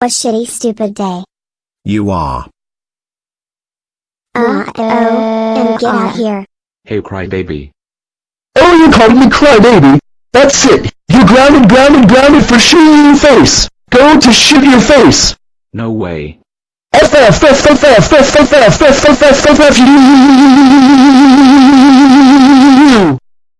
A shitty stupid day. You are. Uh oh, and get out here. Hey crybaby. Oh, you called me crybaby? That's it. You grounded, grounded, grounded for shooting your face. Go to shoot your face. No way. FF FF FF FF FF FF FF FF